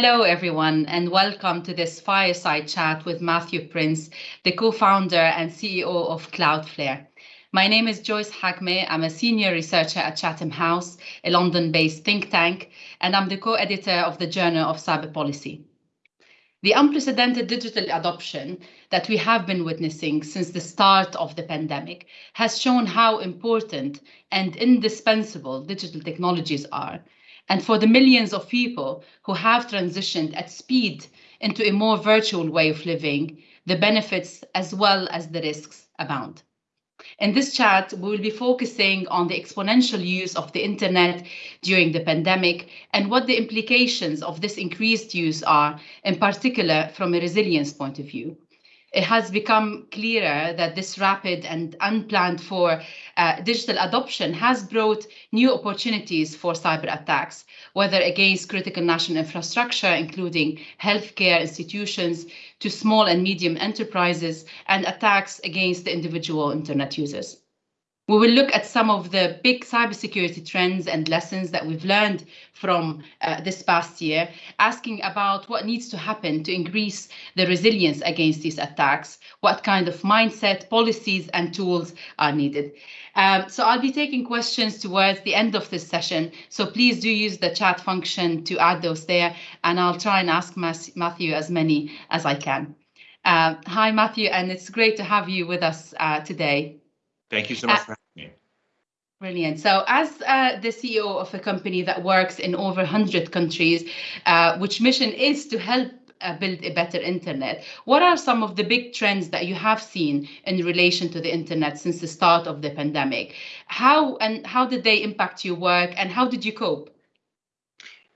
Hello, everyone, and welcome to this fireside chat with Matthew Prince, the co-founder and CEO of Cloudflare. My name is Joyce Hakmeh. I'm a senior researcher at Chatham House, a London-based think tank, and I'm the co-editor of the Journal of Cyber Policy. The unprecedented digital adoption that we have been witnessing since the start of the pandemic has shown how important and indispensable digital technologies are, and for the millions of people who have transitioned at speed into a more virtual way of living, the benefits as well as the risks abound. In this chat, we will be focusing on the exponential use of the internet during the pandemic and what the implications of this increased use are, in particular from a resilience point of view it has become clearer that this rapid and unplanned for uh, digital adoption has brought new opportunities for cyber attacks, whether against critical national infrastructure, including healthcare institutions, to small and medium enterprises, and attacks against the individual internet users. We will look at some of the big cybersecurity trends and lessons that we've learned from uh, this past year, asking about what needs to happen to increase the resilience against these attacks, what kind of mindset, policies, and tools are needed. Um, so I'll be taking questions towards the end of this session, so please do use the chat function to add those there, and I'll try and ask Matthew as many as I can. Uh, hi, Matthew, and it's great to have you with us uh, today. Thank you so much uh, for having me. Brilliant. So as uh, the CEO of a company that works in over 100 countries, uh, which mission is to help uh, build a better internet, what are some of the big trends that you have seen in relation to the internet since the start of the pandemic? How and how did they impact your work and how did you cope?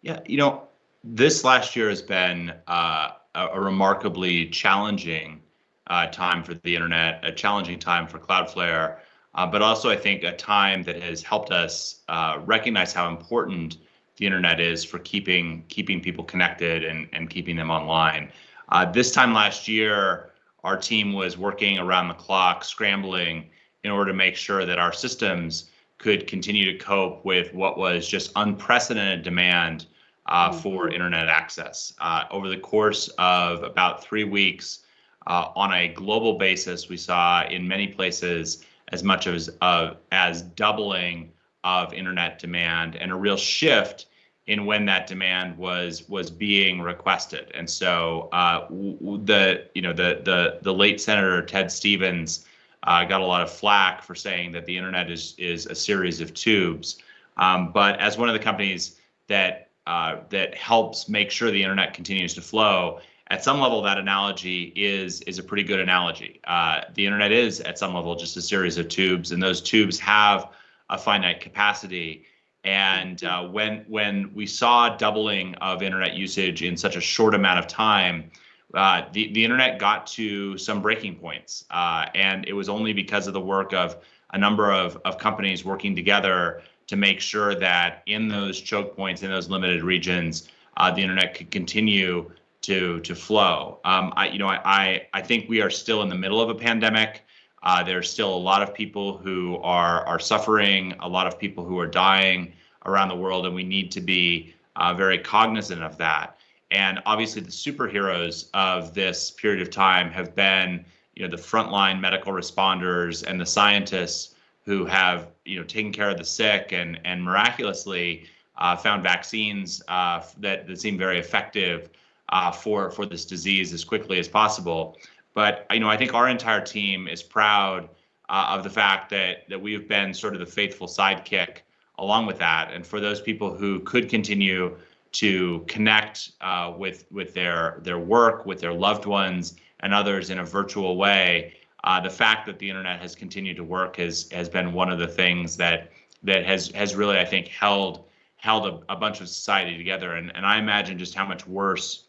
Yeah, you know, this last year has been uh, a, a remarkably challenging uh, time for the internet, a challenging time for Cloudflare, uh, but also I think a time that has helped us uh, recognize how important the internet is for keeping keeping people connected and, and keeping them online. Uh, this time last year, our team was working around the clock, scrambling in order to make sure that our systems could continue to cope with what was just unprecedented demand uh, mm -hmm. for internet access. Uh, over the course of about three weeks, uh, on a global basis, we saw in many places as much as uh, as doubling of internet demand and a real shift in when that demand was was being requested. And so uh, the you know the the the late Senator Ted Stevens uh, got a lot of flack for saying that the internet is is a series of tubes. Um, but as one of the companies that uh, that helps make sure the internet continues to flow, at some level, that analogy is is a pretty good analogy. Uh, the internet is, at some level, just a series of tubes, and those tubes have a finite capacity. And uh, when when we saw doubling of internet usage in such a short amount of time, uh, the the internet got to some breaking points, uh, and it was only because of the work of a number of of companies working together to make sure that in those choke points in those limited regions, uh, the internet could continue to to flow. Um, I, you know, I, I think we are still in the middle of a pandemic. Uh, there's still a lot of people who are are suffering, a lot of people who are dying around the world, and we need to be uh, very cognizant of that. And obviously, the superheroes of this period of time have been, you know, the frontline medical responders and the scientists who have, you know, taken care of the sick and and miraculously uh, found vaccines uh, that that seem very effective uh, for for this disease as quickly as possible. But you know, I think our entire team is proud uh, of the fact that that we have been sort of the faithful sidekick along with that. And for those people who could continue to connect uh, with with their their work, with their loved ones, and others in a virtual way, uh, the fact that the internet has continued to work has has been one of the things that that has has really I think held held a, a bunch of society together. And and I imagine just how much worse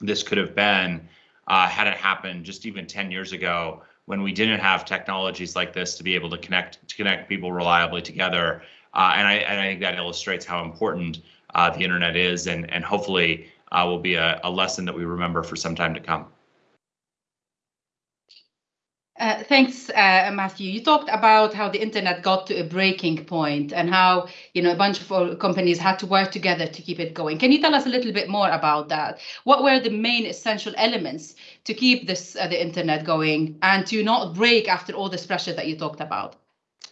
this could have been uh, had it happened just even 10 years ago when we didn't have technologies like this to be able to connect to connect people reliably together. Uh, and, I, and I think that illustrates how important uh, the internet is and, and hopefully uh, will be a, a lesson that we remember for some time to come. Uh, thanks, uh, Matthew. You talked about how the internet got to a breaking point and how you know a bunch of companies had to work together to keep it going. Can you tell us a little bit more about that? What were the main essential elements to keep this uh, the internet going and to not break after all this pressure that you talked about?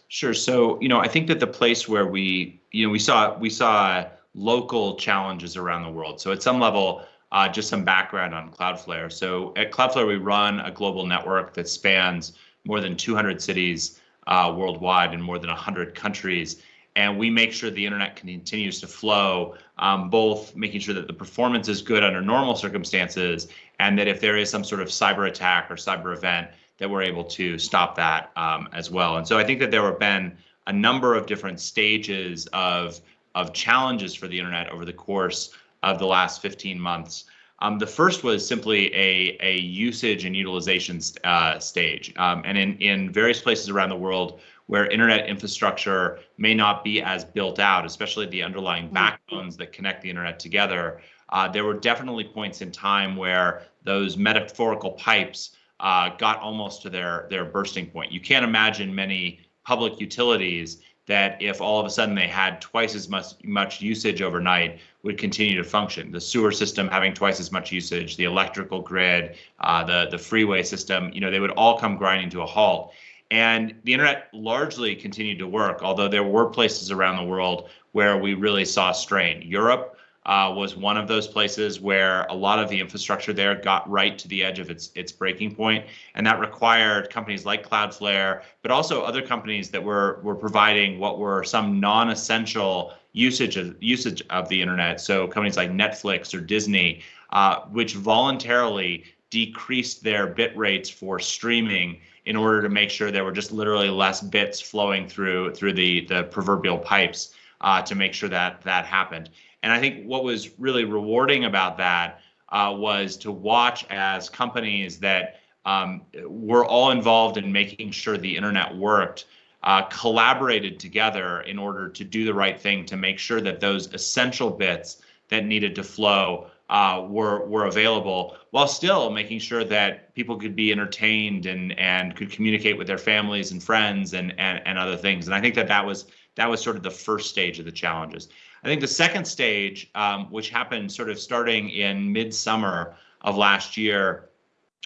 Sure. So you know, I think that the place where we you know we saw we saw local challenges around the world. So at some level, uh, just some background on Cloudflare. So at Cloudflare, we run a global network that spans more than 200 cities uh, worldwide in more than 100 countries. And we make sure the internet continues to flow, um, both making sure that the performance is good under normal circumstances, and that if there is some sort of cyber attack or cyber event, that we're able to stop that um, as well. And so I think that there have been a number of different stages of of challenges for the internet over the course of the last 15 months. Um, the first was simply a, a usage and utilization uh, stage. Um, and in, in various places around the world where internet infrastructure may not be as built out, especially the underlying mm-hmm. backbones that connect the internet together, uh, there were definitely points in time where those metaphorical pipes uh, got almost to their, their bursting point. You can't imagine many public utilities that if all of a sudden they had twice as much much usage overnight would continue to function. The sewer system having twice as much usage, the electrical grid, uh, the the freeway system, you know, they would all come grinding to a halt. And the internet largely continued to work, although there were places around the world where we really saw strain. Europe uh, was one of those places where a lot of the infrastructure there got right to the edge of its its breaking point, and that required companies like Cloudflare, but also other companies that were were providing what were some non-essential usage of usage of the internet. So companies like Netflix or Disney, uh, which voluntarily decreased their bit rates for streaming in order to make sure there were just literally less bits flowing through through the the proverbial pipes uh, to make sure that that happened. And I think what was really rewarding about that uh, was to watch as companies that um, were all involved in making sure the internet worked uh, collaborated together in order to do the right thing to make sure that those essential bits that needed to flow uh, were were available while still making sure that people could be entertained and and could communicate with their families and friends and and, and other things. And I think that that was that was sort of the first stage of the challenges. I think the second stage, um, which happened sort of starting in midsummer of last year,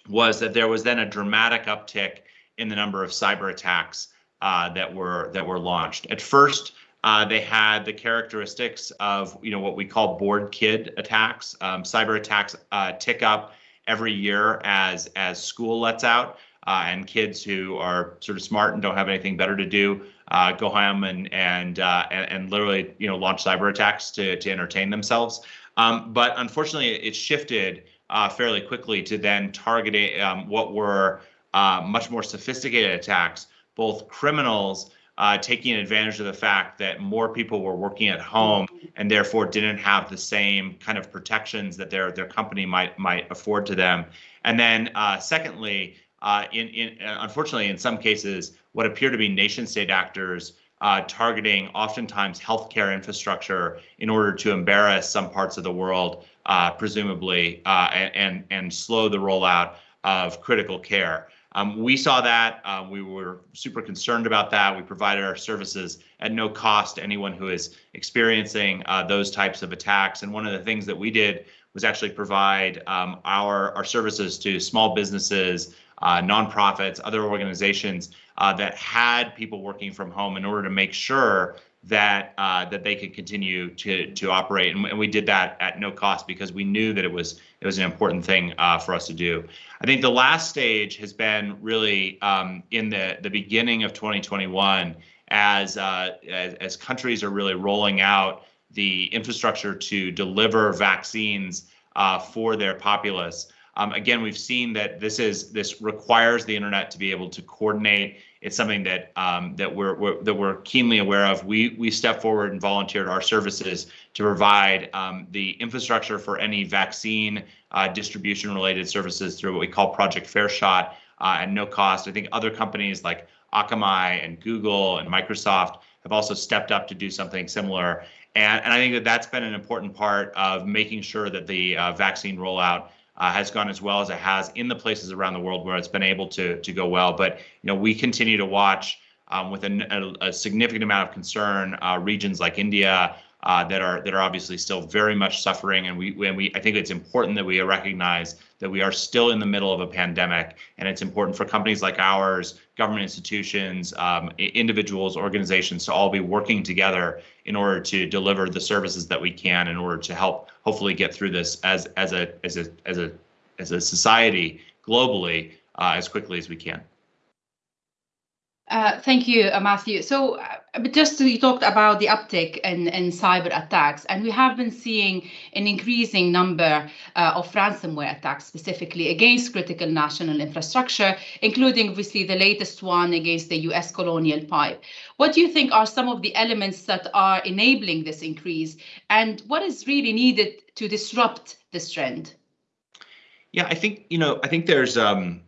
was that there was then a dramatic uptick in the number of cyber attacks uh, that were that were launched. At first, uh, they had the characteristics of you know what we call bored kid attacks. Um, cyber attacks uh, tick up every year as as school lets out, uh, and kids who are sort of smart and don't have anything better to do uh, go home and and, uh, and, and literally you know launch cyber attacks to to entertain themselves. Um, but unfortunately, it shifted uh, fairly quickly to then targeting um, what were uh, much more sophisticated attacks, both criminals. Uh, taking advantage of the fact that more people were working at home and therefore didn't have the same kind of protections that their their company might might afford to them, and then uh, secondly, uh, in, in uh, unfortunately, in some cases, what appear to be nation state actors uh, targeting oftentimes healthcare infrastructure in order to embarrass some parts of the world, uh, presumably, uh, and, and slow the rollout of critical care. Um, we saw that. Uh, we were super concerned about that. We provided our services at no cost to anyone who is experiencing those types of attacks. And one of the things that we did was actually provide um, our, our services to small businesses uh, nonprofits, other organizations uh, that had people working from home in order to make sure that uh, that they could continue to to operate, and, and, we did that at no cost because we knew that it was it was an important thing uh, for us to do. I think the last stage has been really um, in the the beginning of 2021 as, uh, as as countries are really rolling out the infrastructure to deliver vaccines uh, for their populace. Um, again, we've seen that this is this requires the internet to be able to coordinate. It's something that um, that we're, we're, that we're keenly aware of. We we stepped forward and volunteered our services to provide um, the infrastructure for any vaccine uh, distribution related services through what we call Project Fair Shot uh, at no cost. I think other companies like Akamai and Google and Microsoft have also stepped up to do something similar. And, and I think that that's been an important part of making sure that the uh, vaccine rollout uh, has gone as well as it has in the places around the world where it's been able to to go well. But you know, we continue to watch um, with a, a, significant amount of concern uh, regions like India uh, that are that are obviously still very much suffering, and we and we I think it's important that we recognize that we are still in the middle of a pandemic, and it's important for companies like ours, government institutions, um, individuals, organizations to all be working together in order to deliver the services that we can in order to help hopefully get through this as as a as a as a as a society globally uh, as quickly as we can. Uh, thank you, uh, Matthew. So, uh, just you talked about the uptick in, in cyber attacks, and we have been seeing an increasing number uh, of ransomware attacks, specifically against critical national infrastructure, including obviously the latest one against the U.S. Colonial Pipe. What do you think are some of the elements that are enabling this increase, and what is really needed to disrupt this trend? Yeah, I think you know, I think there's um,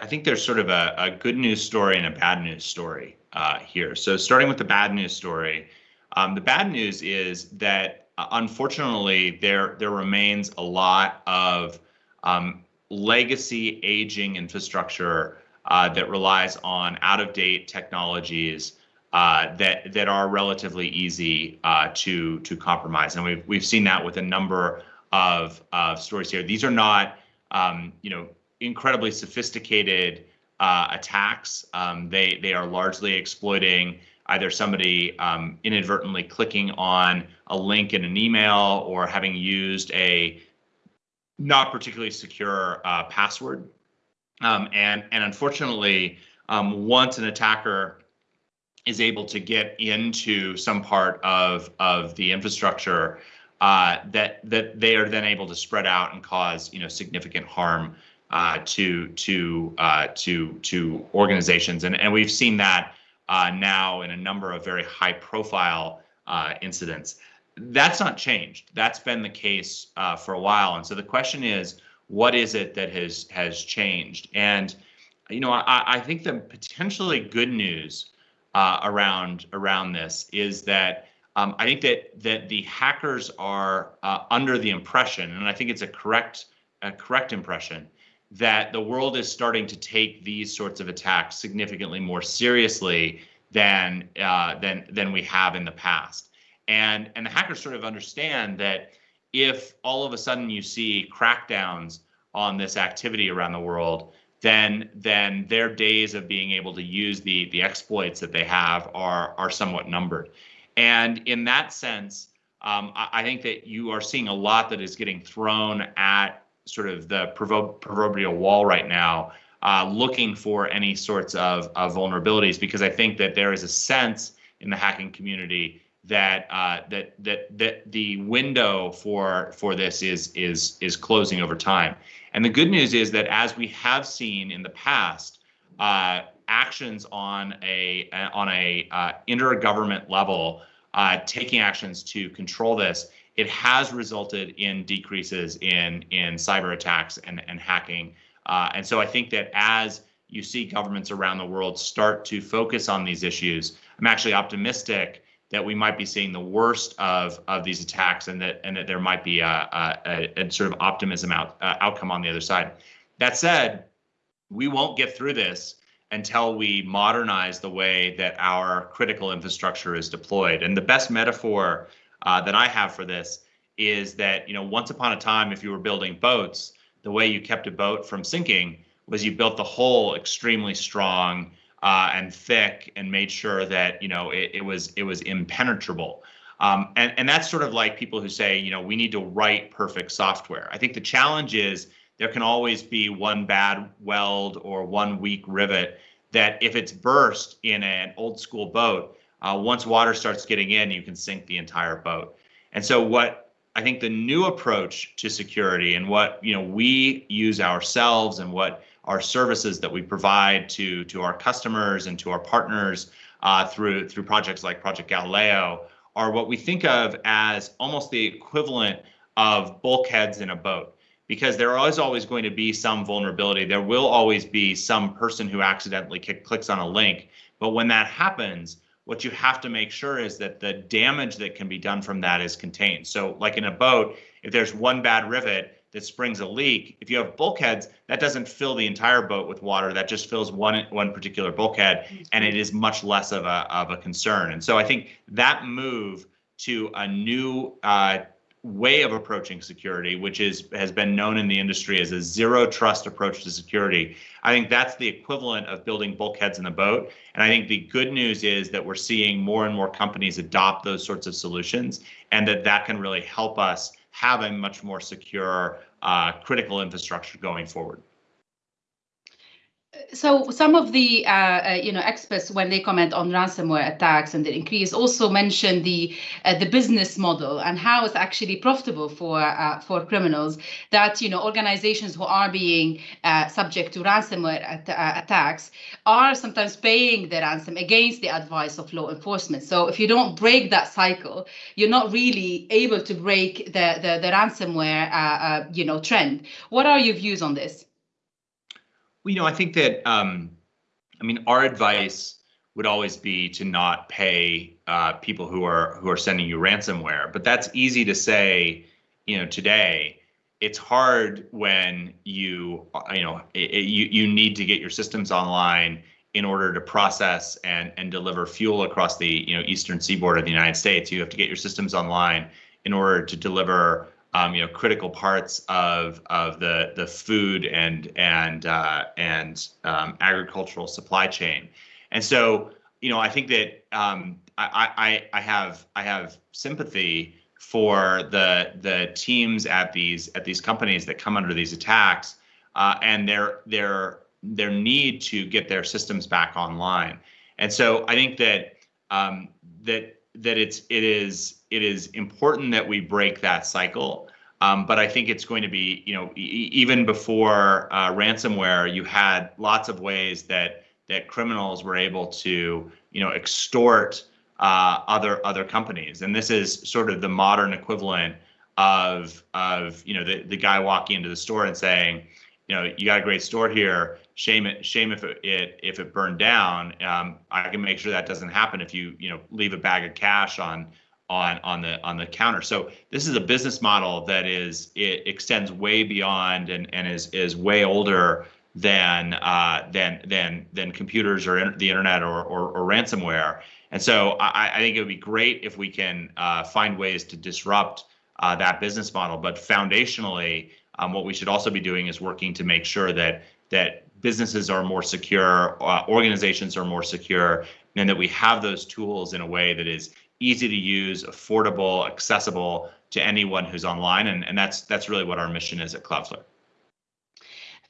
I think there's sort of a, a good news story and a bad news story uh, here. So starting with the bad news story, um, the bad news is that uh, unfortunately there there remains a lot of um, legacy aging infrastructure uh, that relies on out of date technologies uh, that that are relatively easy uh, to to compromise, and we've we've seen that with a number of of stories here. These are not um, you know incredibly sophisticated uh, attacks. Um, they they are largely exploiting either somebody um, inadvertently clicking on a link in an email or having used a not particularly secure uh, password. Um, and and unfortunately, um, once an attacker is able to get into some part of of the infrastructure, uh, that that they are then able to spread out and cause you know significant harm uh, to to uh, to to organizations, and and we've seen that uh, now in a number of very high profile uh, incidents. That's not changed. That's been the case uh, for a while, and so the question is, what is it that has has changed? And you know, I, I think the potentially good news uh, around around this is that. Um, I think that that the hackers are under the impression, and I think it's a correct a correct impression that the world is starting to take these sorts of attacks significantly more seriously than uh, than than we have in the past. And and the hackers sort of understand that if all of a sudden you see crackdowns on this activity around the world, then then their days of being able to use the the exploits that they have are are somewhat numbered. And in that sense, um, I, I think that you are seeing a lot that is getting thrown at sort of the proverbial wall right now, uh, looking for any sorts of, of vulnerabilities because I think that there is a sense in the hacking community that uh, that that that the window for for this is is is closing over time. And the good news is that as we have seen in the past, uh, actions on a on a uh, intergovernment level uh, taking actions to control this it has resulted in decreases in in cyber attacks and and hacking. Uh, and so I think that as you see governments around the world start to focus on these issues, I'm actually optimistic that we might be seeing the worst of of these attacks, and that and that there might be a, a, a sort of optimism out uh, outcome on the other side. That said, we won't get through this until we modernize the way that our critical infrastructure is deployed. And the best metaphor uh, that I have for this is that you know once upon a time, if you were building boats, the way you kept a boat from sinking was you built the hull extremely strong uh, and thick and made sure that you know it, it was it was impenetrable. Um, and, and that's sort of like people who say, you know, we need to write perfect software. I think the challenge is there can always be one bad weld or one weak rivet that if it's burst in an old school boat, uh, once water starts getting in, you can sink the entire boat. And so what I think the new approach to security and what you know we use ourselves and what our services that we provide to to our customers and to our partners uh, through through projects like Project Galileo are what we think of as almost the equivalent of bulkheads in a boat because there is always going to be some vulnerability. There will always be some person who accidentally clicks on a link. But when that happens, what you have to make sure is that the damage that can be done from that is contained. So like in a boat, if there's one bad rivet, that springs a leak. If you have bulkheads, that doesn't fill the entire boat with water. That just fills one one particular bulkhead, and it is much less of a of a concern. And so I think that move to a new uh, way of approaching security, which is has been known in the industry as a zero trust approach to security. I think that's the equivalent of building bulkheads in the boat. And I think the good news is that we're seeing more and more companies adopt those sorts of solutions, and that that can really help us have a much more secure uh, critical infrastructure going forward so some of the uh, uh, you know experts when they comment on ransomware attacks and the increase also mention the uh, the business model and how it's actually profitable for uh, for criminals that you know organizations who are being uh, subject to ransomware at uh, attacks are sometimes paying the ransom against the advice of law enforcement. So if you don't break that cycle you're not really able to break the the, the ransomware you know trend. What are your views on this well, you know, I think that um, I mean, our advice would always be to not pay uh, people who are who are sending you ransomware. But that's easy to say, you know, today. It's hard when you uh, you know it, it, you you need to get your systems online in order to process and and deliver fuel across the you know eastern seaboard of the United States. You have to get your systems online in order to deliver um, you know critical parts of of the the food and and uh, and um, agricultural supply chain, and so you know I think that um, I, I I have I have sympathy for the the teams at these at these companies that come under these attacks uh, and their their their need to get their systems back online, and so I think that um, that that it's it is it is important that we break that cycle. Um, but I think it's going to be, you know, e even before uh, ransomware, you had lots of ways that that criminals were able to, you know, extort uh, other other companies, and this is sort of the modern equivalent of of you know the the guy walking into the store and saying, you know, you got a great store here. Shame it, shame if it, it if it burned down. Um, I can make sure that doesn't happen if you you know leave a bag of cash on on on the on the counter. So this is a business model that is it extends way beyond and and is is way older than uh, than than than computers or the internet or, or, or ransomware. And so I, I, think it would be great if we can uh, find ways to disrupt uh, that business model. But foundationally, um, what we should also be doing is working to make sure that that businesses are more secure, uh, organizations are more secure, and that we have those tools in a way that is easy to use, affordable, accessible to anyone who's online, and, and that's that's really what our mission is at Cloudflare.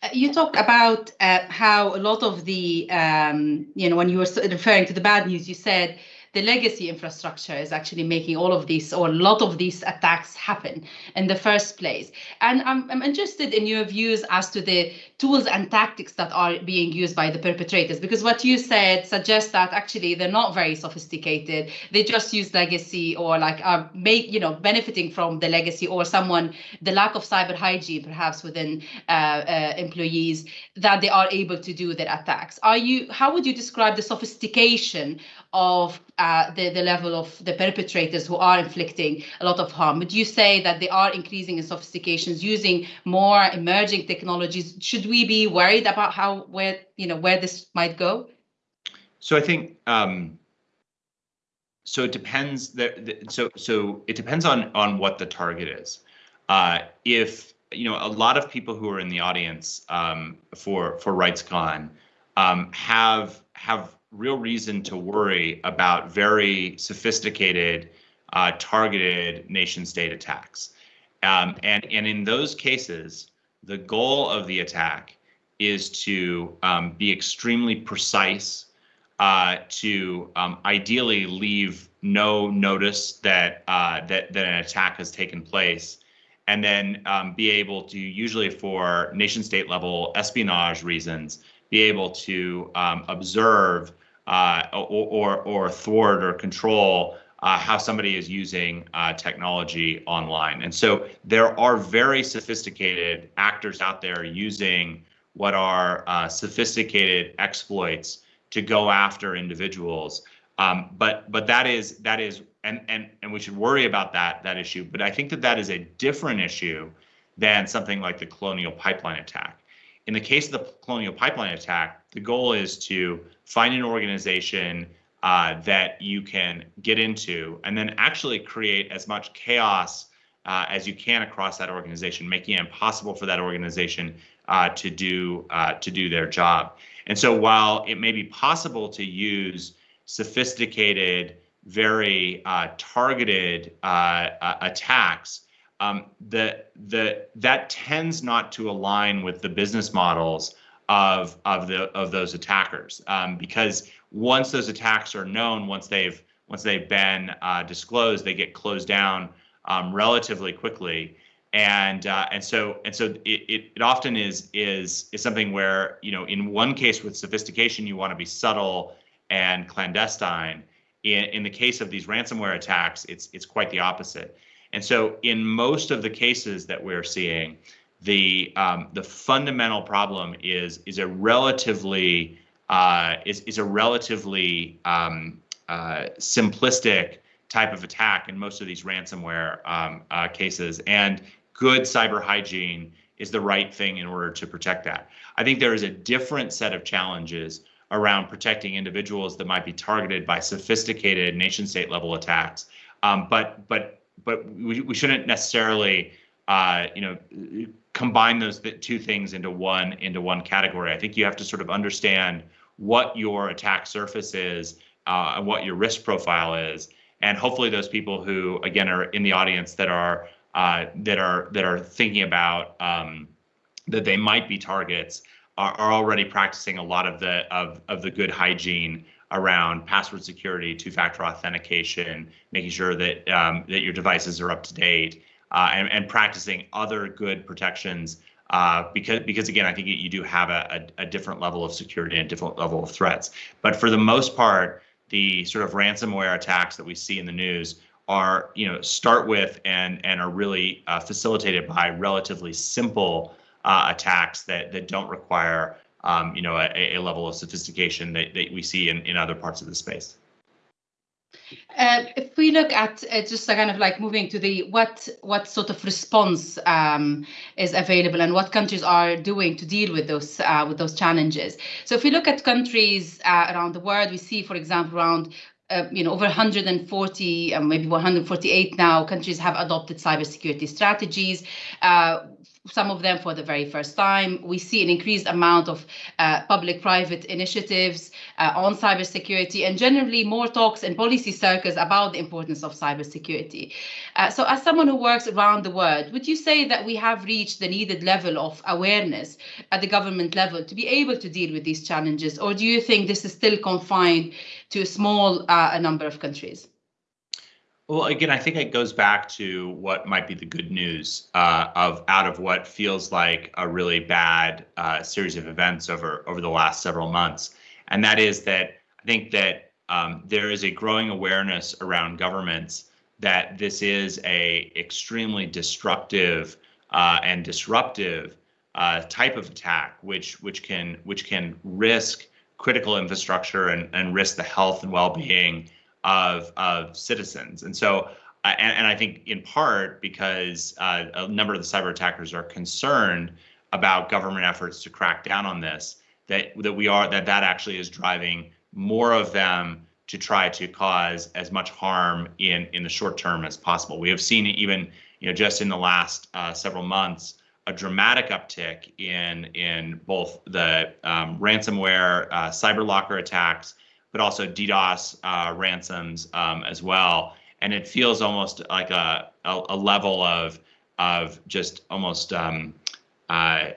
Uh, you talk about uh, how a lot of the, um, you know, when you were referring to the bad news, you said the legacy infrastructure is actually making all of these or a lot of these attacks happen in the first place. And I'm, I'm interested in your views as to the tools and tactics that are being used by the perpetrators, because what you said suggests that actually they're not very sophisticated. They just use legacy or like are make, you know, benefiting from the legacy or someone, the lack of cyber hygiene perhaps within uh, uh, employees that they are able to do their attacks. Are you, how would you describe the sophistication of uh, the, the level of the perpetrators who are inflicting a lot of harm. Would you say that they are increasing in sophistications, using more emerging technologies? Should we be worried about how where you know where this might go? So I think um, so. It depends. That so so it depends on on what the target is. Uh, if you know a lot of people who are in the audience um, for for RightsCon um, have have real reason to worry about very sophisticated, uh, targeted nation state attacks. Um, and, and in those cases, the goal of the attack is to um, be extremely precise, uh, to um, ideally leave no notice that, uh, that, that an attack has taken place, and then um, be able to, usually for nation state level espionage reasons, be able to um, observe uh, or, or, or thwart or control uh, how somebody is using uh, technology online. And so there are very sophisticated actors out there using what are uh, sophisticated exploits to go after individuals. Um, but but that is that is and and and we should worry about that that issue. But I think that that is a different issue than something like the Colonial Pipeline attack. In the case of the Colonial Pipeline attack, the goal is to find an organization uh, that you can get into and then actually create as much chaos uh, as you can across that organization, making it impossible for that organization uh, to do uh, to do their job. And so while it may be possible to use sophisticated, very uh, targeted uh, attacks, um, the the that tends not to align with the business models of of the of those attackers um, because once those attacks are known, once they've once they've been uh, disclosed, they get closed down um, relatively quickly, and uh, and so and so it, it, it often is is is something where you know in one case with sophistication you want to be subtle and clandestine. In in the case of these ransomware attacks, it's it's quite the opposite. And so in most of the cases that we're seeing, the um, the fundamental problem is is a relatively uh, is is a relatively um, uh, simplistic type of attack in most of these ransomware um, uh, cases, and good cyber hygiene is the right thing in order to protect that. I think there is a different set of challenges around protecting individuals that might be targeted by sophisticated nation state level attacks. Um, but but but we, we shouldn't necessarily uh, you know combine those two things into one into one category. I think you have to sort of understand what your attack surface is uh, and what your risk profile is, and hopefully those people who again are in the audience that are uh, that are that are thinking about um, that they might be targets are, are already practicing a lot of the of of the good hygiene around password security, two-factor authentication, making sure that um, that your devices are up to date, uh, and, and practicing other good protections. Uh, because because again, I think you do have a, a, a, different level of security and a different level of threats. But for the most part, the sort of ransomware attacks that we see in the news are you know start with and and are really uh, facilitated by relatively simple uh, attacks that that don't require um, you know, a, a, level of sophistication that, that we see in, in other parts of the space. Uh, if we look at uh, just kind of like moving to the what what sort of response um, is available and what countries are doing to deal with those uh, with those challenges. So if we look at countries uh, around the world, we see, for example, around uh, you know, over 140, uh, maybe 148 now countries have adopted cybersecurity strategies. Uh, some of them for the very first time. We see an increased amount of uh, public-private initiatives uh, on cybersecurity and generally more talks in policy circles about the importance of cybersecurity. Uh, so as someone who works around the world, would you say that we have reached the needed level of awareness at the government level to be able to deal with these challenges? Or do you think this is still confined to a small uh, number of countries? Well, again, I think it goes back to what might be the good news uh, of out of what feels like a really bad uh, series of events over over the last several months, and that is that I think that um, there is a growing awareness around governments that this is a extremely destructive uh, and disruptive uh, type of attack, which which can which can risk critical infrastructure and, and risk the health and well-being of of citizens. And so, uh, and, and I think in part because uh, a number of the cyber attackers are concerned about government efforts to crack down on this, that that we are that that actually is driving more of them to try to cause as much harm in in the short term as possible. We have seen even you know just in the last uh, several months a dramatic uptick in in both the um, ransomware uh, cyber locker attacks but also DDoS uh, ransoms um, as well. And it feels almost like a, a, a level of of just almost um, uh,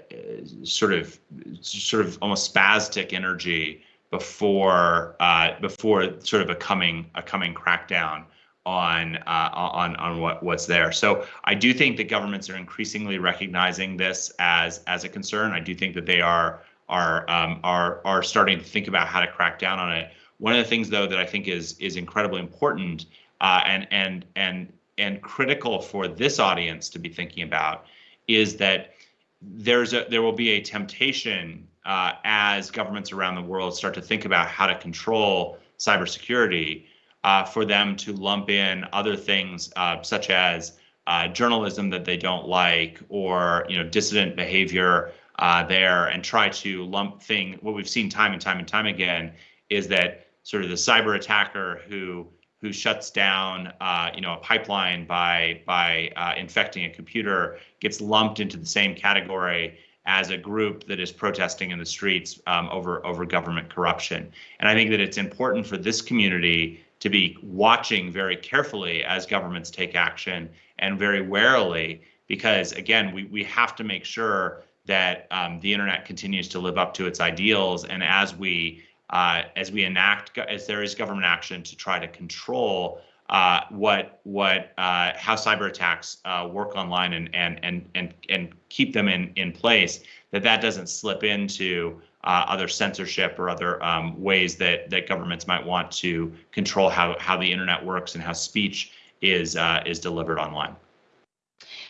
sort of sort of almost spastic energy before uh, before sort of a coming a coming crackdown on uh, on on what what's there. So I do think that governments are increasingly recognizing this as as a concern. I do think that they are are um, are are starting to think about how to crack down on it. One of the things, though, that I think is is incredibly important uh, and and and and critical for this audience to be thinking about is that there's a there will be a temptation uh, as governments around the world start to think about how to control cybersecurity uh, for them to lump in other things uh, such as uh, journalism that they don't like or you know dissident behavior uh, there and try to lump thing. What we've seen time and time and time again is that sort of the cyber attacker who who shuts down uh, you know a pipeline by by uh, infecting a computer gets lumped into the same category as a group that is protesting in the streets um, over over government corruption. And I think that it's important for this community to be watching very carefully as governments take action and very warily, because again, we we have to make sure that um, the internet continues to live up to its ideals, and as we uh, as we enact as there is government action to try to control uh, what what uh, how cyber attacks uh, work online and and and and and keep them in in place that that doesn't slip into uh, other censorship or other um, ways that that governments might want to control how how the internet works and how speech is uh, is delivered online.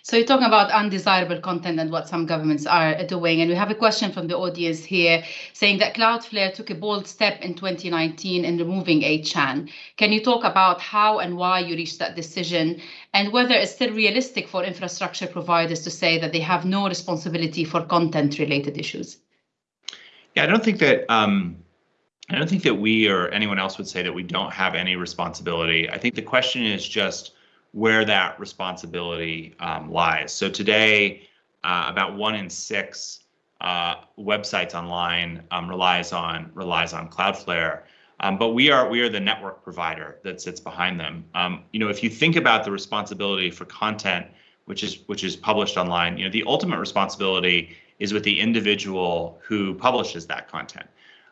So you're talking about undesirable content and what some governments are doing. And we have a question from the audience here saying that Cloudflare took a bold step in 2019 in removing 8chan. Can you talk about how and why you reached that decision and whether it's still realistic for infrastructure providers to say that they have no responsibility for content related issues? Yeah, I don't think that um, I don't think that we or anyone else would say that we don't have any responsibility. I think the question is just where that responsibility um, lies. So today, uh, about one in six uh, websites online um, relies on relies on Cloudflare. Um, but we are we are the network provider that sits behind them. Um, you know, if you think about the responsibility for content, which is which is published online, you know, the ultimate responsibility is with the individual who publishes that content.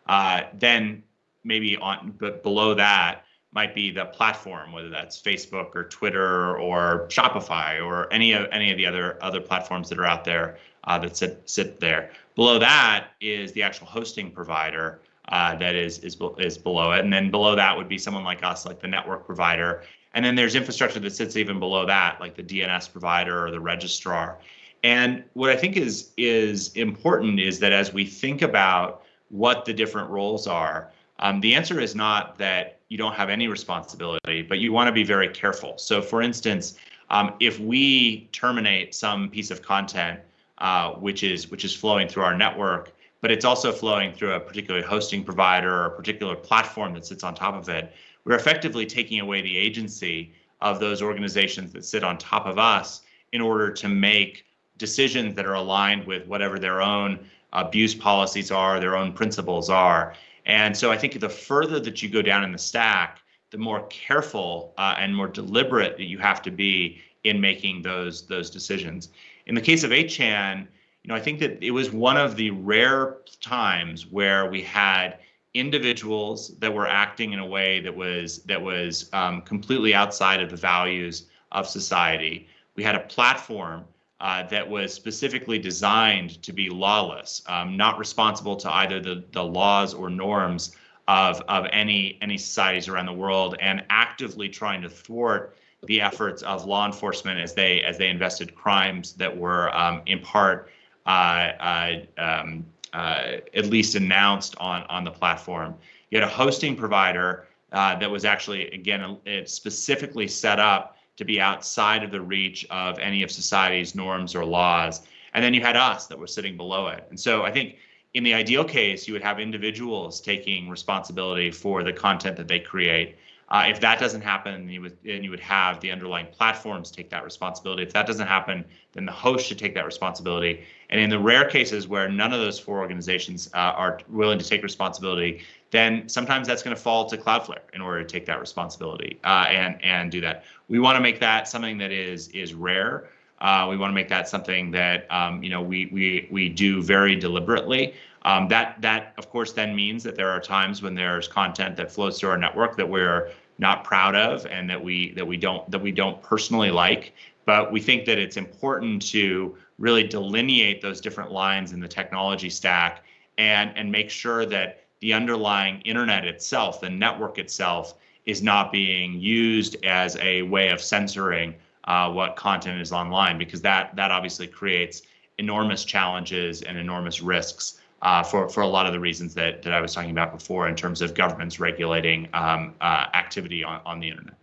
Uh, then maybe on but below that, might be the platform, whether that's Facebook or Twitter or Shopify or any of any of the other other platforms that are out there uh, that sit sit there. Below that is the actual hosting provider uh, that is is is below it, and then below that would be someone like us, like the network provider, and then there's infrastructure that sits even below that, like the DNS provider or the registrar. And what I think is is important is that as we think about what the different roles are, um, the answer is not that you don't have any responsibility, but you want to be very careful. So, for instance, um, if we terminate some piece of content uh, which is which is flowing through our network, but it's also flowing through a particular hosting provider or a particular platform that sits on top of it, we're effectively taking away the agency of those organizations that sit on top of us in order to make decisions that are aligned with whatever their own abuse policies are, their own principles are. And so I think the further that you go down in the stack, the more careful uh, and more deliberate that you have to be in making those those decisions. In the case of 8chan, you know, I think that it was one of the rare times where we had individuals that were acting in a way that was that was um, completely outside of the values of society. We had a platform uh, that was specifically designed to be lawless, um, not responsible to either the, the laws or norms of, of any, any societies around the world, and actively trying to thwart the efforts of law enforcement as they as they invested crimes that were um, in part uh, uh, um, uh, at least announced on on the platform. You had a hosting provider uh, that was actually again specifically set up to be outside of the reach of any of society's norms or laws. And then you had us that were sitting below it. And so I think in the ideal case, you would have individuals taking responsibility for the content that they create. Uh, if that doesn't happen, you would and you would have the underlying platforms take that responsibility. If that doesn't happen, then the host should take that responsibility. And in the rare cases where none of those four organizations uh, are willing to take responsibility, then sometimes that's going to fall to Cloudflare in order to take that responsibility uh, and and do that. We want to make that something that is is rare. Uh, we want to make that something that um, you know we we we do very deliberately. Um, that that of course then means that there are times when there's content that flows through our network that we're not proud of and that we that we don't that we don't personally like. But we think that it's important to really delineate those different lines in the technology stack and and make sure that the underlying internet itself, the network itself, is not being used as a way of censoring uh, what content is online, because that that obviously creates enormous challenges and enormous risks uh, for for a lot of the reasons that that I was talking about before in terms of governments regulating um, uh, activity on on the internet.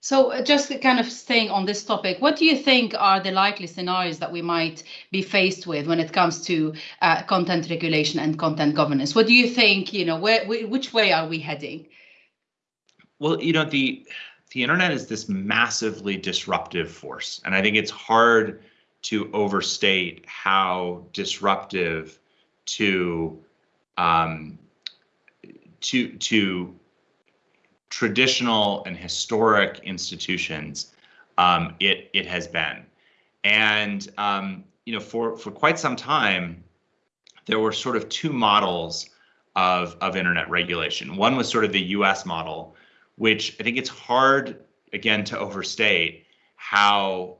So uh, just kind of staying on this topic, what do you think are the likely scenarios that we might be faced with when it comes to uh, content regulation and content governance? What do you think, you know, where, which way are we heading? Well, you know, the the internet is this massively disruptive force, and I think it's hard to overstate how disruptive to um, to to traditional and historic institutions um, it it has been, and um, you know for for quite some time there were sort of two models of of internet regulation. One was sort of the U.S. model, which I think it's hard again to overstate how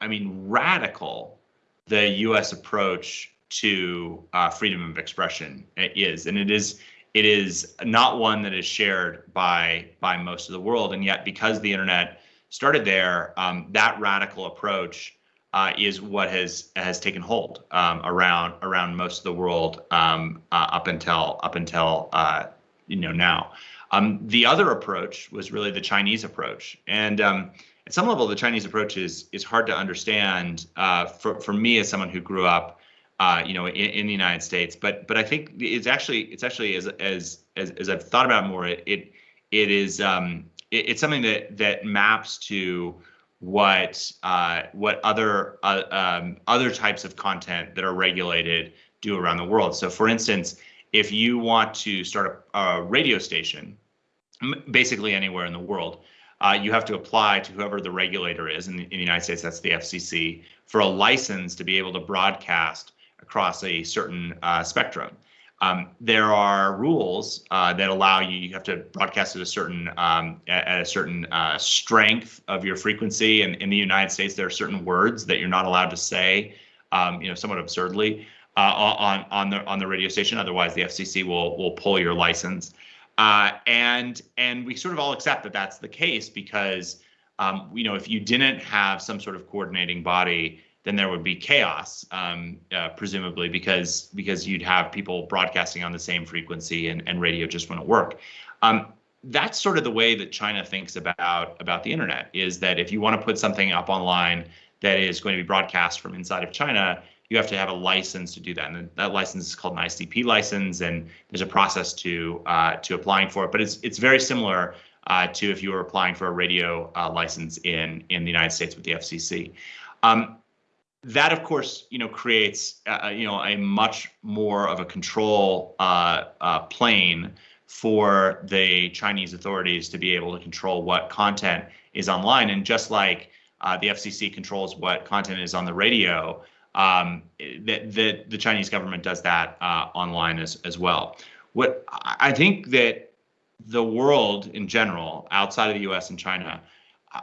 I mean radical the U.S. approach to uh, freedom of expression is, and it is it is not one that is shared by by most of the world. And yet, because the internet started there, um, that radical approach uh, is what has has taken hold um, around around most of the world um, uh, up until up until uh, you know now. Um, the other approach was really the Chinese approach, and um, at some level, the Chinese approach is is hard to understand uh, for for me as someone who grew up uh, you know, in, in, the United States. But but I think it's actually it's actually as as as, as I've thought about more, it it, it is um, it, it's something that that maps to what uh, what other uh, um, other types of content that are regulated do around the world. So, for instance, if you want to start a, a radio station, basically anywhere in the world, uh, you have to apply to whoever the regulator is. In the, in the United States, that's the FCC for a license to be able to broadcast across a certain uh, spectrum. Um, there are rules uh, that allow you. You have to broadcast at a certain um, at a certain uh, strength of your frequency. And in the United States, there are certain words that you're not allowed to say. Um, you know, somewhat absurdly uh, on on the on the radio station. Otherwise, the FCC will will pull your license. Uh, and and we sort of all accept that that's the case because um, you know if you didn't have some sort of coordinating body then there would be chaos, um, uh, presumably, because because you'd have people broadcasting on the same frequency and, and radio just wouldn't work. Um, that's sort of the way that China thinks about about the internet is that if you want to put something up online that is going to be broadcast from inside of China, you have to have a license to do that, and that license is called an ICP license, and there's a process to uh, to applying for it. But it's it's very similar uh, to if you were applying for a radio uh, license in in the United States with the FCC. Um, that of course you know creates uh, uh, you know a much more of a control uh, uh, plane for the Chinese authorities to be able to control what content is online. And just like uh, the FCC controls what content is on the radio um, the, the, the Chinese government does that uh, online as as well. What I think that the world in general outside of the US and China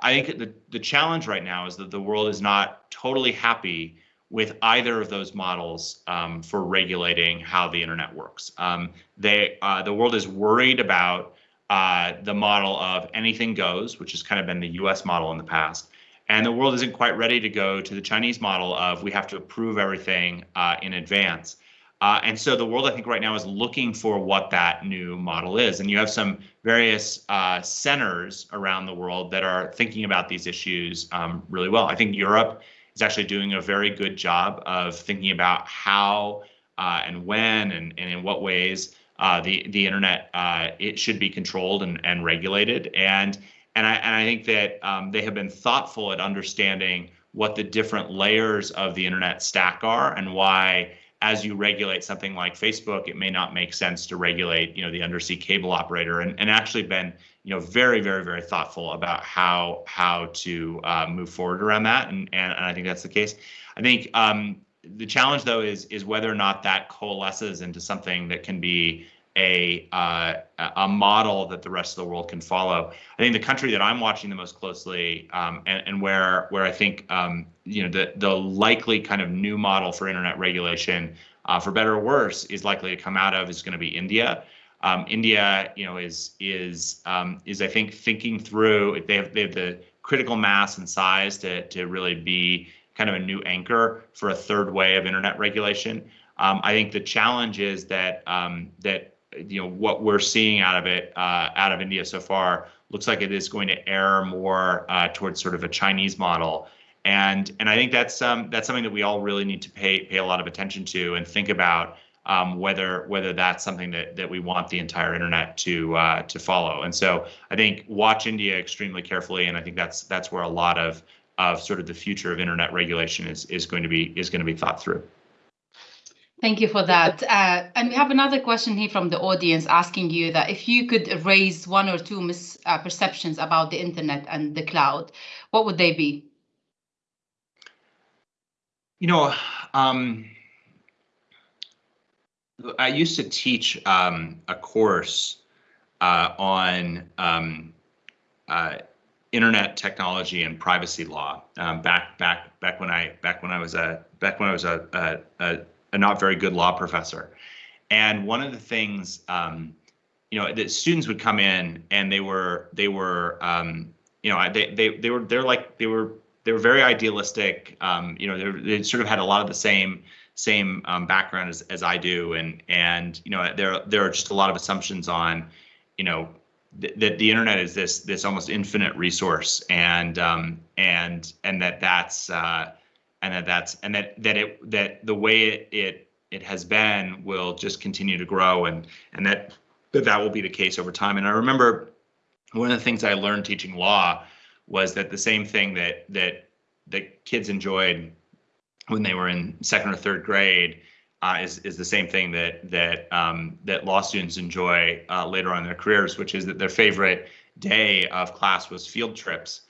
I think the, the challenge right now is that the world is not totally happy with either of those models um, for regulating how the internet works. Um, they, uh, the world is worried about uh, the model of anything goes, which has kind of been the US model in the past. And the world isn't quite ready to go to the Chinese model of we have to approve everything uh, in advance. Uh, and so the world, I think, right now is looking for what that new model is. And you have some various uh, centers around the world that are thinking about these issues um, really well. I think Europe is actually doing a very good job of thinking about how uh, and when and, and in what ways uh, the the internet uh, it should be controlled and, and regulated. And and I and I think that um, they have been thoughtful at understanding what the different layers of the internet stack are and why as you regulate something like Facebook, it may not make sense to regulate, you know, the undersea cable operator, and, and actually been, you know, very, very, very thoughtful about how how to uh, move forward around that, and, and I think that's the case. I think um, the challenge though is is whether or not that coalesces into something that can be a uh, a model that the rest of the world can follow. I think the country that I'm watching the most closely, um, and, and where where I think um, you know the the likely kind of new model for internet regulation, uh, for better or worse, is likely to come out of is going to be India. Um, India, you know, is is um, is I think thinking through. If they have they have the critical mass and size to to really be kind of a new anchor for a third way of internet regulation. Um, I think the challenge is that um, that you know what we're seeing out of it uh, out of India so far looks like it is going to err more uh, towards sort of a Chinese model, and and I think that's um, that's something that we all really need to pay pay a lot of attention to and think about um, whether whether that's something that that we want the entire internet to uh, to follow. And so I think watch India extremely carefully, and I think that's that's where a lot of of sort of the future of internet regulation is is going to be is going to be thought through. Thank you for that. Uh, and we have another question here from the audience asking you that if you could raise one or two misperceptions uh, about the internet and the cloud, what would they be? You know, um, I used to teach um, a course uh, on um, uh, internet technology and privacy law um, back back back when I back when I was a back when I was a, a, a a not very good law professor. And one of the things, um, you know, that students would come in and they were they were um, you know they they they were they're like they were they were very idealistic. Um, you know, they, sort of had a lot of the same same um, background as, as I do, and and you know there there are just a lot of assumptions on, you know, th- that the internet is this this almost infinite resource, and um, and and that that's uh, and that that's and that that it that the way it it, it has been will just continue to grow. And and that that that will be the case over time. And i remember one of the things i learned teaching law was that the same thing that that that kids enjoyed when they were in second or third grade uh, is is the same thing that that um, that law students enjoy uh, later on in their careers, which is that their favorite day of class was field trips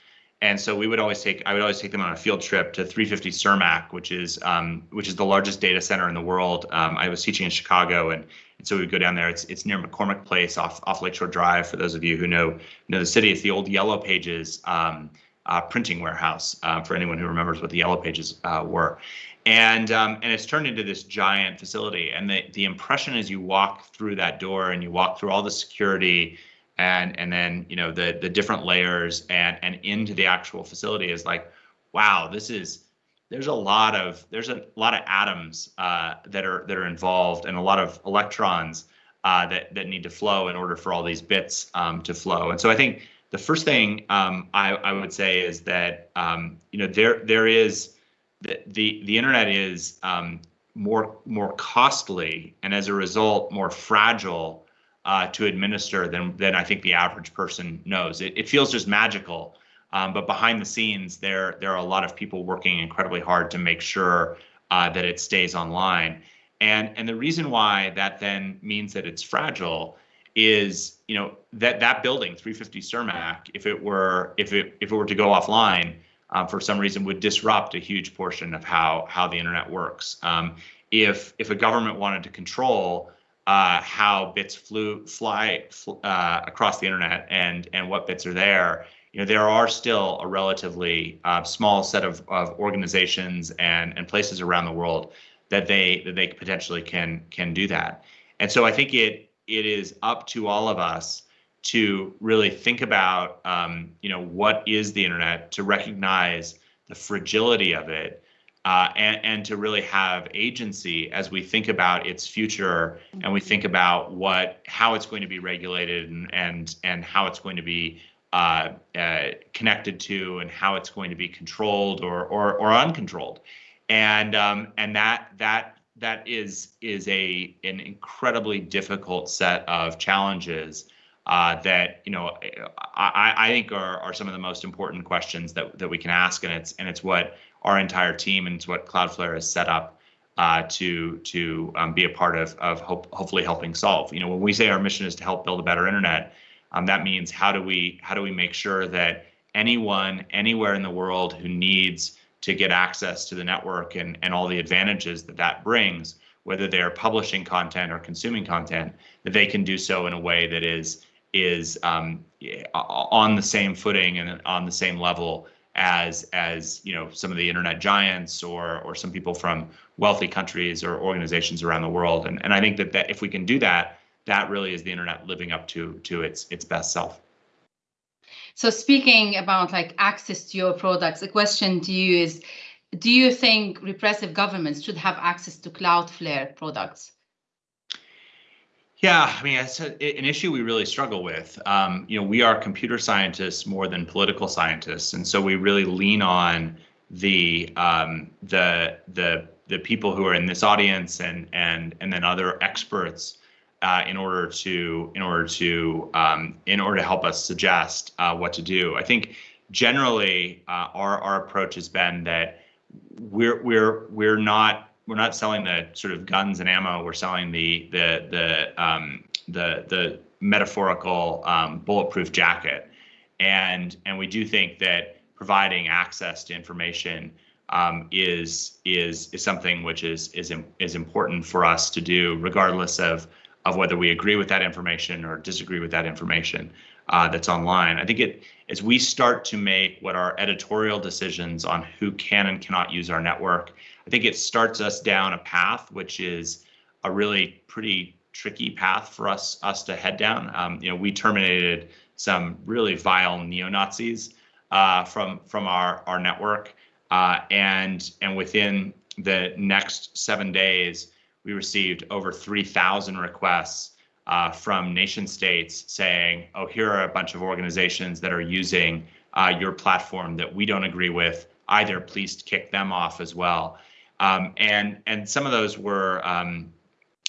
and so we would always take I would always take them on a field trip to 350 Cermak, which is um, which is the largest data center in the world. Um, I was teaching in Chicago, and, and so we would go down there. It's it's near McCormick Place off off Lakeshore Drive. For those of you who know know the city, it's the old Yellow Pages um, uh, printing warehouse. Uh, for anyone who remembers what the Yellow Pages uh, were, and um, and it's turned into this giant facility. And the the impression as you walk through that door and you walk through all the security and and then you know the the different layers and and into the actual facility is like wow this is there's a lot of there's a lot of atoms uh, that are that are involved and a lot of electrons uh, that that need to flow in order for all these bits um, to flow. And so I think the first thing um, I, I would say is that um, you know there there is the the, the internet is um, more more costly and as a result more fragile uh, to administer than than I think the average person knows. It, it feels just magical, um, but behind the scenes, there there are a lot of people working incredibly hard to make sure uh, that it stays online. And and the reason why that then means that it's fragile is you know that that building 350 Cermak, if it were if it if it were to go offline. Um, for some reason would disrupt a huge portion of how how the internet works. Um, if if a government wanted to control uh, how bits flew fly uh, across the internet and and what bits are there. You know, there are still a relatively uh, small set of, of organizations and and places around the world that they that they potentially can can do that. And so I think it it is up to all of us to really think about um, you know what is the internet to recognize the fragility of it uh, and, and to really have agency as we think about its future and we think about what how it's going to be regulated and and, and how it's going to be uh, uh, connected to and how it's going to be controlled or or, or uncontrolled. And um, and that that that is is a an incredibly difficult set of challenges uh, that you know I, I think are, are some of the most important questions that, that we can ask. And it's and it's what our entire team and it's what Cloudflare has set up uh, to to um, be a part of of hope, hopefully helping solve. You know, when we say our mission is to help build a better internet, um, that means how do we how do we make sure that anyone anywhere in the world who needs to get access to the network and and all the advantages that that brings, whether they are publishing content or consuming content, that they can do so in a way that is is um, on the same footing and on the same level as as you know some of the internet giants or or some people from wealthy countries or organizations around the world. And and I think that that if we can do that that really is the internet living up to to its its best self. So speaking about like access to your products a question to you is do you think repressive governments should have access to cloudflare products Yeah, I mean, it's a, an issue we really struggle with. Um, you know, we are computer scientists more than political scientists, and so we really lean on the um, the the the people who are in this audience and and and then other experts uh, in order to in order to um, in order to help us suggest uh, what to do. I think generally uh, our our approach has been that we're we're we're not we're not selling the sort of guns and ammo. We're selling the the the um, the the metaphorical um, bulletproof jacket, and and we do think that providing access to information um, is is is something which is is is important for us to do, regardless of of whether we agree with that information or disagree with that information uh, that's online. I think it as we start to make what are editorial decisions on who can and cannot use our network, I think it starts us down a path which is a really pretty tricky path for us us to head down. Um, you know, we terminated some really vile neo Nazis uh, from from our our network, uh, and and within the next seven days, we received over 3,000 requests uh, from nation states saying, oh, here are a bunch of organizations that are using uh, your platform that we don't agree with. Either please kick them off as well. Um, and and some of those were, um,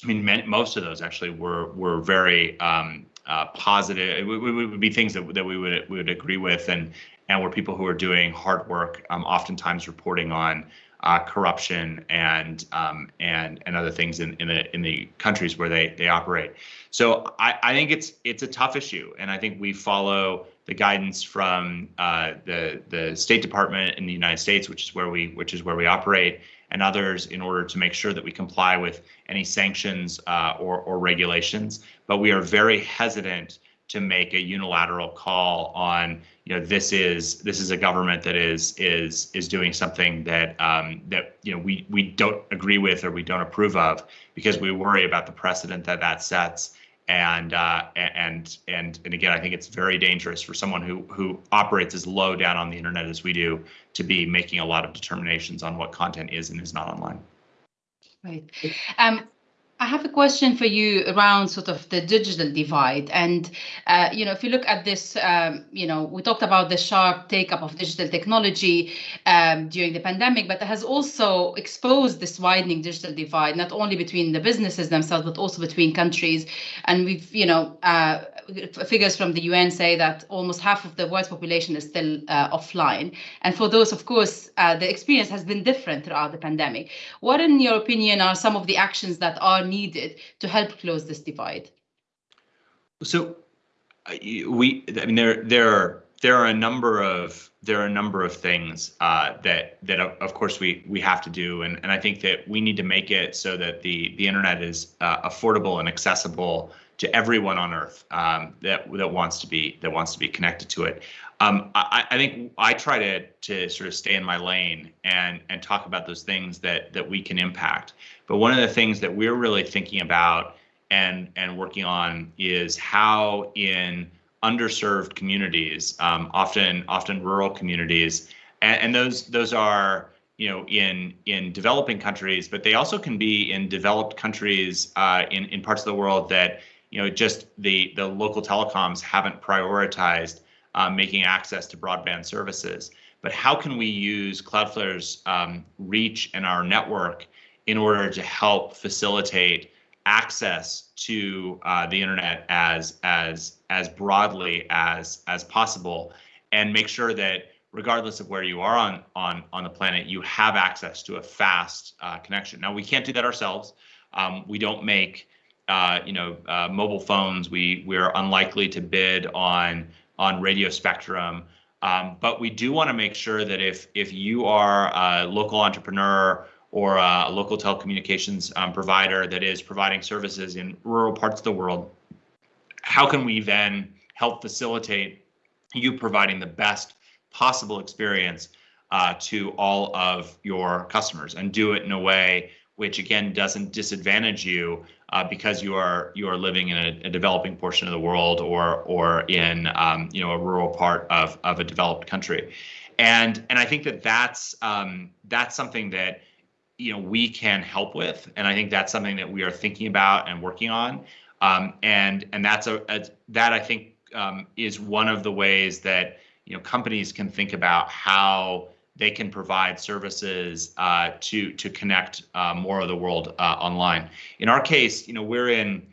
I mean, most of those actually were were very um, uh, positive. It, would, it would be things that, that we would we would agree with, and and were people who are doing hard work, um, oftentimes reporting on uh, corruption and um, and and other things in, in the in the countries where they they operate. So I, I think it's it's a tough issue, and I think we follow the guidance from uh, the the State Department in the United States, which is where we which is where we operate, and others in order to make sure that we comply with any sanctions uh, or or regulations. But we are very hesitant to make a unilateral call on you know this is this is a government that is is is doing something that um, that you know we we don't agree with or we don't approve of because we worry about the precedent that that sets and uh, and and and again I think it's very dangerous for someone who who operates as low down on the internet as we do to be making a lot of determinations on what content is and is not online. Right. Um, I have a question for you around sort of the digital divide. And, uh, you know, if you look at this, um, you know, we talked about the sharp take up of digital technology um, during the pandemic, but it has also exposed this widening digital divide, not only between the businesses themselves, but also between countries. And we've, you know, uh, figures from the UN say that almost half of the world's population is still uh, offline. And for those, of course, uh, the experience has been different throughout the pandemic. What, in your opinion, are some of the actions that are needed to help close this divide? So, we, I mean, there, there are there are a number of there are a number of things uh, that that of course we we have to do, and and I think that we need to make it so that the the internet is uh, affordable and accessible to everyone on Earth um, that that wants to be that wants to be connected to it. Um, I, I, think I try to to sort of stay in my lane and and talk about those things that that we can impact. But one of the things that we're really thinking about and and working on is how in underserved communities, um, often often rural communities, and, and those those are you know in in developing countries, but they also can be in developed countries uh, in in parts of the world that you know, just the the local telecoms haven't prioritized uh, making access to broadband services. But how can we use Cloudflare's um, reach and our network in order to help facilitate access to uh, the internet as as as broadly as as possible, and make sure that regardless of where you are on on on the planet, you have access to a fast uh, connection. Now we can't do that ourselves. Um, we don't make uh, you know, uh, mobile phones, we we're unlikely to bid on on radio spectrum. Um, but we do want to make sure that if if you are a local entrepreneur or a local telecommunications um, provider that is providing services in rural parts of the world, how can we then help facilitate you providing the best possible experience uh, to all of your customers and do it in a way which again doesn't disadvantage you uh, because you are you are living in a, a, developing portion of the world or or in um, you know a rural part of of a developed country, and and I think that that's um, that's something that you know we can help with, and I think that's something that we are thinking about and working on. Um, and and that's a, a that I think um, is one of the ways that you know companies can think about how they can provide services uh, to to connect uh, more of the world uh, online. In our case, you know, we're in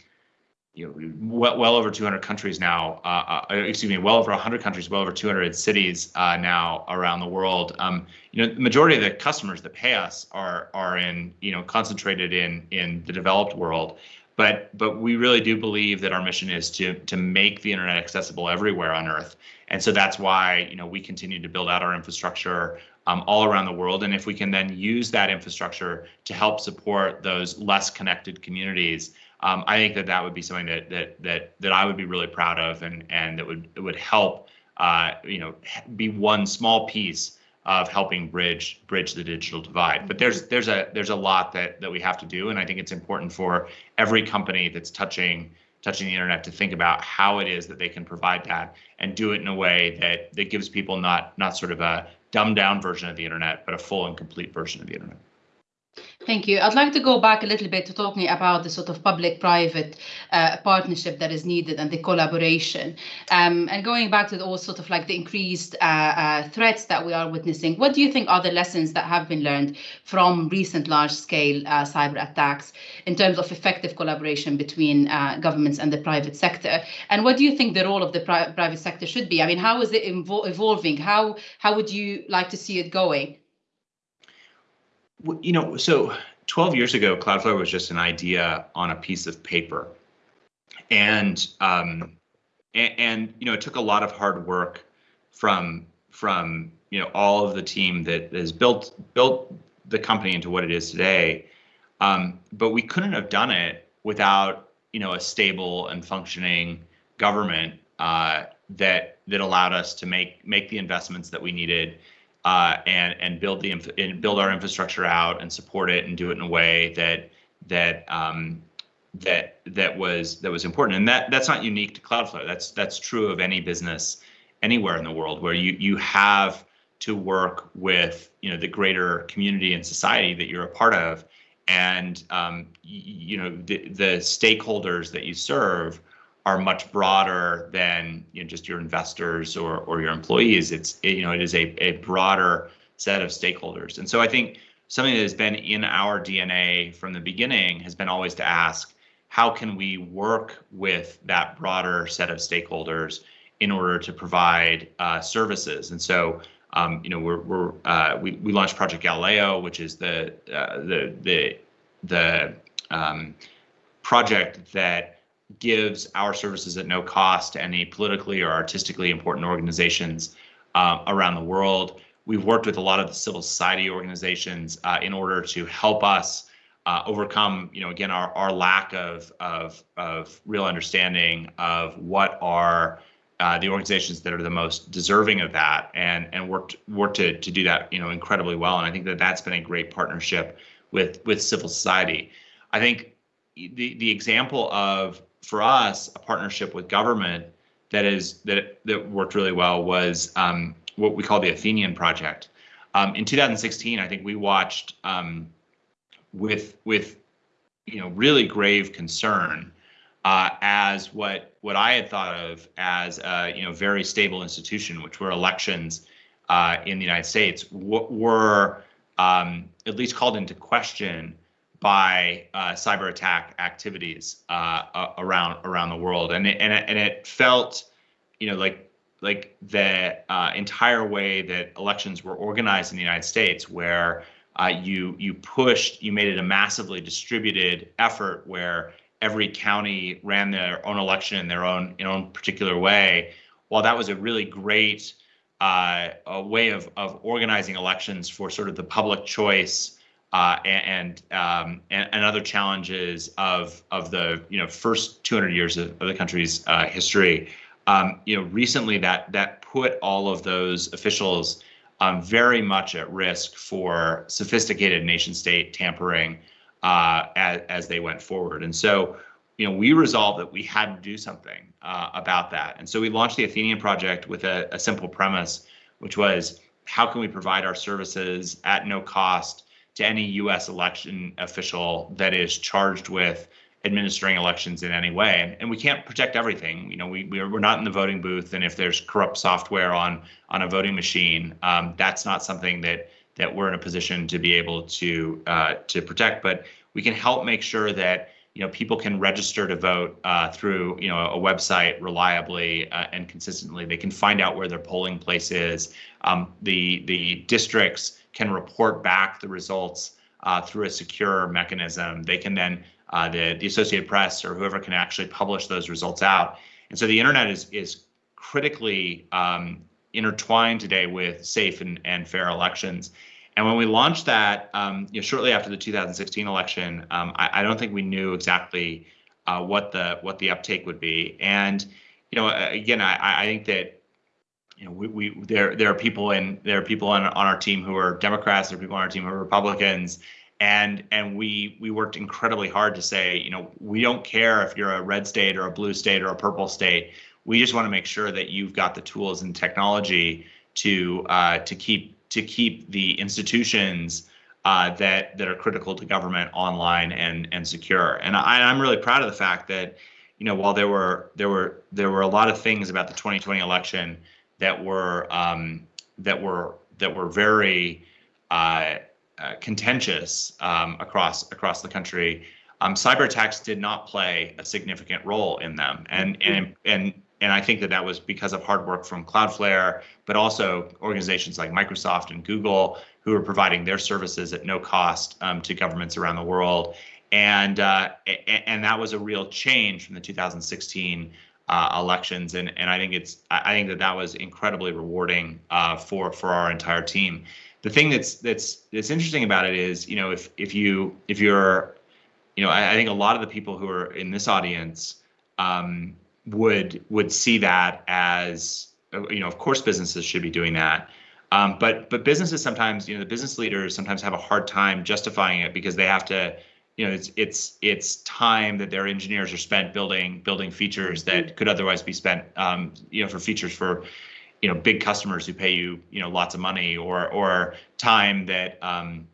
you know well, well over 200 countries now. Uh, uh, excuse me, well over 100 countries, well over 200 cities uh, now around the world. Um, you know, the majority of the customers that pay us are are in you know concentrated in in the developed world. But but we really do believe that our mission is to to make the internet accessible everywhere on Earth. And so that's why you know we continue to build out our infrastructure um, all around the world. And if we can then use that infrastructure to help support those less connected communities, um, I think that that would be something that that that that I would be really proud of, and and that would it would help uh, you know be one small piece of helping bridge bridge the digital divide. But there's there's a there's a lot that that we have to do, and I think it's important for every company that's touching touching the internet to think about how it is that they can provide that and do it in a way that that gives people not not sort of a dumbed down version of the internet, but a full and complete version of the internet. Thank you. I'd like to go back a little bit to talking about the sort of public-private uh, partnership that is needed and the collaboration. Um, and going back to the, all sort of like the increased uh, uh, threats that we are witnessing, what do you think are the lessons that have been learned from recent large-scale uh, cyber attacks in terms of effective collaboration between uh, governments and the private sector? And what do you think the role of the pri private sector should be? I mean, how is it evolving? How how would you like to see it going? You know, so 12 years ago, Cloudflare was just an idea on a piece of paper, and um, and, and you know, it took a lot of hard work from from you know all of the team that has built built the company into what it is today. Um, but we couldn't have done it without you know a stable and functioning government uh, that that allowed us to make make the investments that we needed uh, and and build the and build our infrastructure out and support it and do it in a way that that um, that that was that was important. And that that's not unique to Cloudflare. That's that's true of any business anywhere in the world where you you have to work with you know the greater community and society that you're a part of and um, you know the, the stakeholders that you serve are much broader than you know, just your investors or or your employees. It's you know it is a a broader set of stakeholders, and so I think something that has been in our DNA from the beginning has been always to ask how can we work with that broader set of stakeholders in order to provide uh, services, and so. Um, you know, we're, we're uh, we we launched Project Galileo, which is the uh, the the the um, project that gives our services at no cost to any politically or artistically important organizations uh, around the world. We've worked with a lot of the civil society organizations uh, in order to help us uh, overcome, you know, again, our, our lack of, of, of real understanding of what are uh, the organizations that are the most deserving of that and, and worked, worked to, to do that, you know, incredibly well. And I think that that's been a great partnership with, with civil society. I think the, the example of for us, a partnership with government that is that that worked really well was um, what we call the Athenian project. Um, in 2016, I think we watched um, with with you know really grave concern uh, as what what I had thought of as a you know very stable institution, which were elections uh, in the United States, were um, at least called into question by uh, cyber attack activities uh, around around the world, and it, and it, and it felt, you know, like like the uh, entire way that elections were organized in the United States, where uh, you you pushed, you made it a massively distributed effort where every county ran their own election in their own in own particular way. While that was a really great uh, a way of of organizing elections for sort of the public choice uh, and um, and, and other challenges of of the you know first 200 years of, of the country's uh, history. Um, you know, recently that that put all of those officials um, very much at risk for sophisticated nation state tampering uh, as as they went forward. And so, you know, we resolved that we had to do something uh, about that. And so we launched the Athenian project with a, a simple premise, which was how can we provide our services at no cost to any U.S. election official that is charged with administering elections in any way. And, and we can't protect everything. You know, we, we're, we're not in the voting booth. And if there's corrupt software on on a voting machine, um, that's not something that that we're in a position to be able to uh, to protect. But we can help make sure that you know people can register to vote uh, through you know a website reliably uh, and consistently. They can find out where their polling place is. Um, the the districts can report back the results uh, through a secure mechanism. They can then uh, the the Associated Press or whoever can actually publish those results out. And so the internet is is critically um, intertwined today with safe and, and fair elections. And when we launched that, um, you know, shortly after the 2016 election, um, I, I, don't think we knew exactly uh, what the what the uptake would be. And you know, again, I, I think that you know we, we there there are people in there are people on on our team who are Democrats, there are people on our team who are Republicans, and and we we worked incredibly hard to say, you know, we don't care if you're a red state or a blue state or a purple state. We just want to make sure that you've got the tools and technology to uh, to keep to keep the institutions uh, that that are critical to government online and and secure. And I, I'm really proud of the fact that, you know, while there were there were there were a lot of things about the 2020 election that were um, that were that were very uh, uh, contentious um, across across the country. Um, cyber attacks did not play a significant role in them, and and and and I think that that was because of hard work from Cloudflare, but also organizations like Microsoft and Google who are providing their services at no cost um, to governments around the world. And uh, and that was a real change from the 2016 uh, elections. And and I think it's I think that that was incredibly rewarding uh, for for our entire team. The thing that's that's that's interesting about it is you know if if you if you're you know I, I think a lot of the people who are in this audience um, would would see that as uh, you know of course businesses should be doing that um, but but businesses sometimes you know the business leaders sometimes have a hard time justifying it because they have to you know it's it's it's time that their engineers are spent building building features that mm-hmm. could otherwise be spent um, you know for features for you know big customers who pay you you know lots of money or or time that um,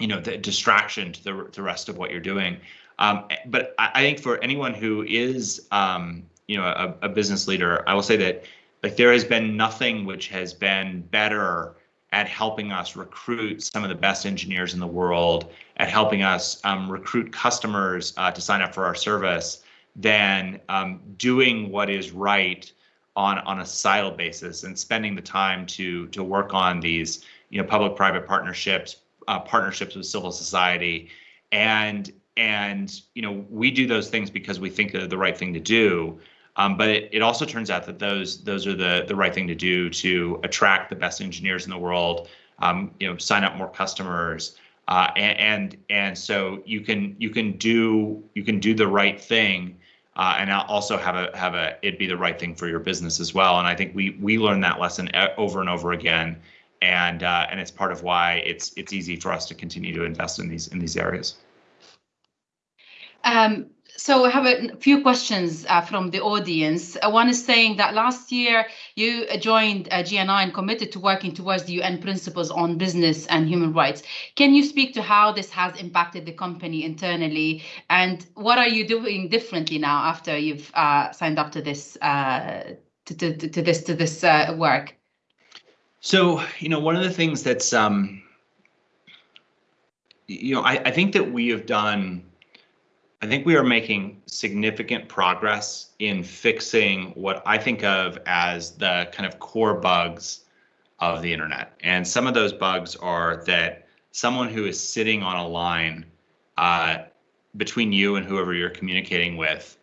you know the distraction to the, the rest of what you're doing um, but I, I, think for anyone who is um, you know a, a business leader, I will say that like there has been nothing which has been better at helping us recruit some of the best engineers in the world, at helping us um, recruit customers uh, to sign up for our service, than um, doing what is right on on a societal basis and spending the time to to work on these you know public-private partnerships, uh, partnerships with civil society, and and you know we do those things because we think they're the right thing to do. Um, but it, it also turns out that those those are the the right thing to do to attract the best engineers in the world. Um, you know, sign up more customers, uh, and, and and so you can you can do you can do the right thing, uh, and also have a have a it be the right thing for your business as well. And I think we we learn that lesson over and over again, and uh, and it's part of why it's it's easy for us to continue to invest in these in these areas. Um, so I have a few questions uh, from the audience. Uh, one is saying that last year you joined uh, GNI and committed to working towards the UN principles on business and human rights. Can you speak to how this has impacted the company internally, and what are you doing differently now after you've uh, signed up to this uh, to, to, to, this to this uh, work? So you know, one of the things that's um, you know, I, I think that we have done I think we are making significant progress in fixing what I think of as the kind of core bugs of the internet. And some of those bugs are that someone who is sitting on a line uh, between you and whoever you're communicating with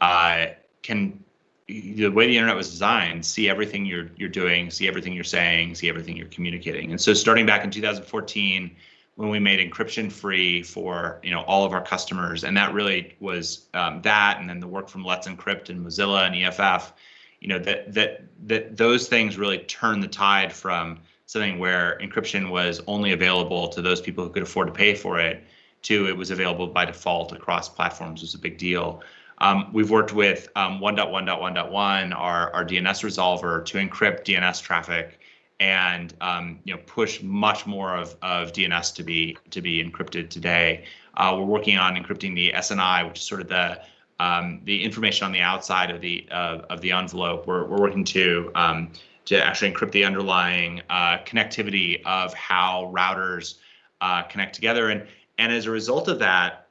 uh, can the way the internet was designed see everything you're you're doing see everything you're saying see everything you're communicating and so starting back in 2014 when we made encryption free for you know all of our customers, and that really was um, that, and then the work from Let's Encrypt and Mozilla and EFF, you know that that that those things really turned the tide from something where encryption was only available to those people who could afford to pay for it to it was available by default across platforms was a big deal. Um, we've worked with um, 1.1.1.1, our, our DNS resolver, to encrypt DNS traffic and um, you know push much more of, of DNS to be to be encrypted today. Uh, we're working on encrypting the SNI, which is sort of the um, the information on the outside of the uh, of the envelope. We're we're working to um, to actually encrypt the underlying uh, connectivity of how routers uh, connect together, and and as a result of that,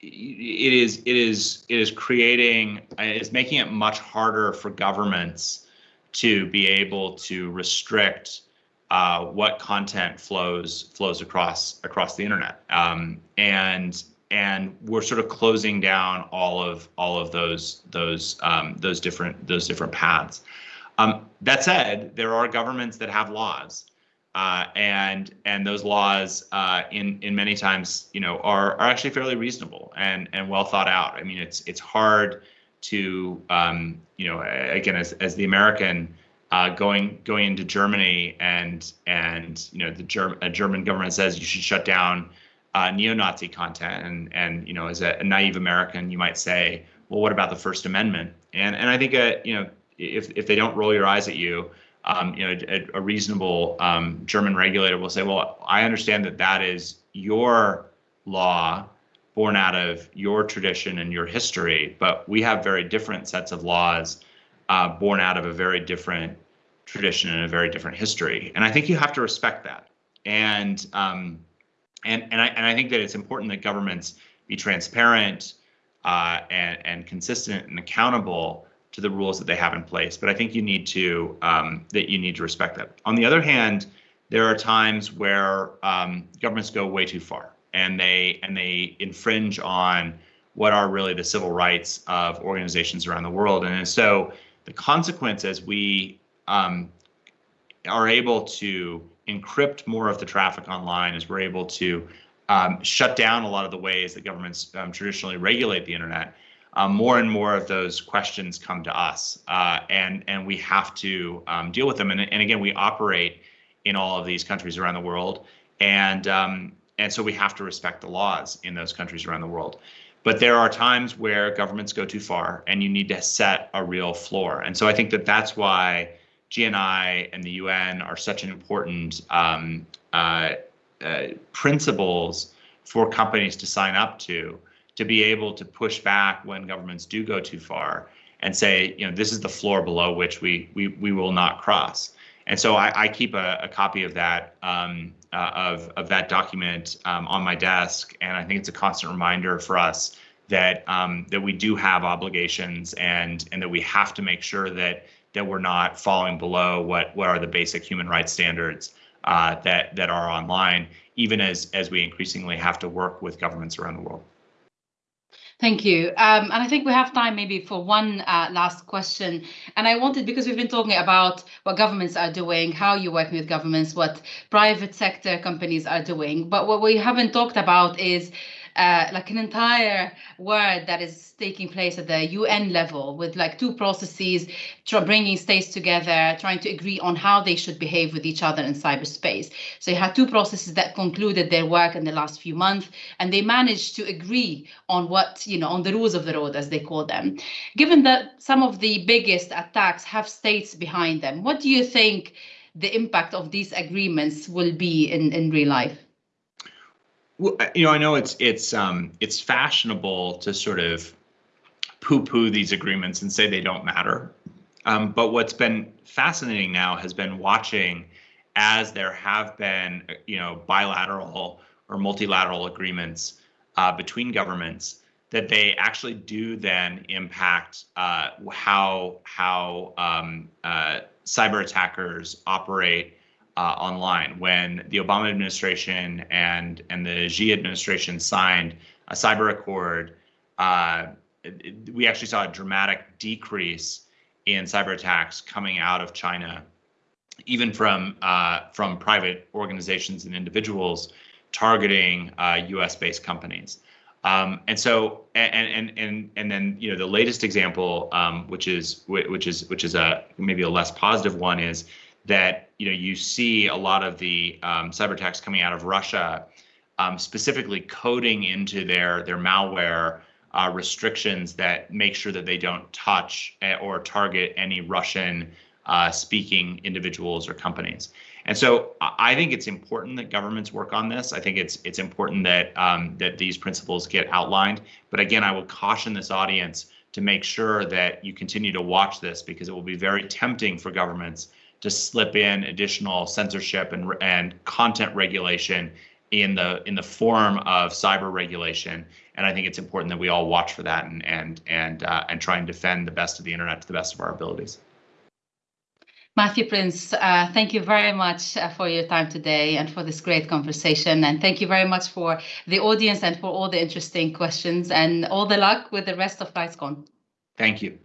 it is it is it is creating it's making it much harder for governments to be able to restrict uh, what content flows flows across across the internet um, and and we're sort of closing down all of all of those those um, those different those different paths. Um, that said, there are governments that have laws, uh, and and those laws uh, in in many times you know are are actually fairly reasonable and and well thought out. I mean, it's it's hard to um, you know again as as the American. Uh, going going into Germany and and you know the German German government says you should shut down uh, neo-Nazi content, and and you know, as a, a, naive American, you might say, well, what about the First Amendment? And and I think uh, you know, if if they don't roll your eyes at you, um, you know, a, a reasonable um, German regulator will say, well, I understand that that is your law born out of your tradition and your history, but we have very different sets of laws uh, born out of a very different tradition and a very different history. And I think you have to respect that. And um, and and I and I think that it's important that governments be transparent uh, and and consistent and accountable to the rules that they have in place. But I think you need to um, that you need to respect that. On the other hand, there are times where um, governments go way too far and they and they infringe on what are really the civil rights of organizations around the world. And so the consequence consequences we um, are able to encrypt more of the traffic online as we're able to um, shut down a lot of the ways that governments um, traditionally regulate the internet, um, more and more of those questions come to us, uh, and and we have to um, deal with them. And, and again, we operate in all of these countries around the world, and um, and so we have to respect the laws in those countries around the world. But there are times where governments go too far, and you need to set a real floor. And so I think that that's why GNI and the UN are such an important um, uh, uh, principles for companies to sign up to, to be able to push back when governments do go too far and say, you know, this is the floor below which we we we will not cross. And so I, I keep a, a, copy of that um, uh, of of that document um, on my desk, and I think it's a constant reminder for us that um, that we do have obligations and and that we have to make sure that that we're not falling below what what are the basic human rights standards uh, that that are online, even as as we increasingly have to work with governments around the world. Thank you. Um, and I think we have time maybe for one uh, last question. And I wanted, because we've been talking about what governments are doing, how you're working with governments, what private sector companies are doing. But what we haven't talked about is uh, like an entire work that is taking place at the UN level with like two processes, bringing states together, trying to agree on how they should behave with each other in cyberspace. So you had two processes that concluded their work in the last few months, and they managed to agree on what, you know, on the rules of the road, as they call them. Given that some of the biggest attacks have states behind them, what do you think the impact of these agreements will be in, in real life? You know, I know it's it's um, it's fashionable to sort of poo-poo these agreements and say they don't matter. Um, but what's been fascinating now has been watching as there have been, you know, bilateral or multilateral agreements uh, between governments that they actually do then impact uh, how how um, uh, cyber attackers operate uh, online when the Obama administration and and the Xi administration signed a cyber accord. Uh, we actually saw a dramatic decrease in cyber attacks coming out of China, even from uh, from private organizations and individuals targeting U.S.-based uh, companies. Um, and so, and and and and then you know the latest example, um, which is which is which is a maybe a less positive one, is that you know you see a lot of the um, cyber attacks coming out of Russia, um, specifically coding into their their malware uh, restrictions that make sure that they don't touch eh, or target any Russian uh, speaking individuals or companies. And so I think it's important that governments work on this. I think it's it's important that um, that these principles get outlined. But again, I would caution this audience to make sure that you continue to watch this because it will be very tempting for governments to slip in additional censorship and and content regulation in the in the form of cyber regulation. And I think it's important that we all watch for that and and and uh, and try and defend the best of the internet to the best of our abilities. Matthew Prince, uh, thank you very much uh, for your time today and for this great conversation. And thank you very much for the audience and for all the interesting questions and all the luck with the rest of RightsCon. Thank you.